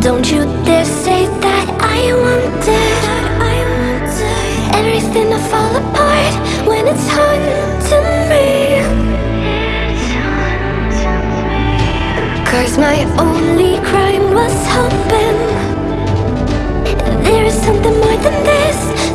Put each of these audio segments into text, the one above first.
Don't you dare say that I want it. Everything to fall apart when it's haunting me. Cause my only crime was hoping There is something more than this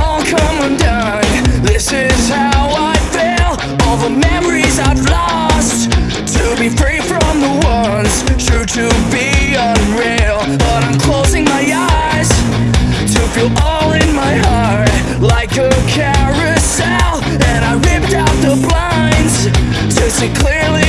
all come undone. This is how I feel. All the memories I've lost. To be free from the ones true to be unreal. But I'm closing my eyes to feel all in my heart like a carousel. And I ripped out the blinds to see clearly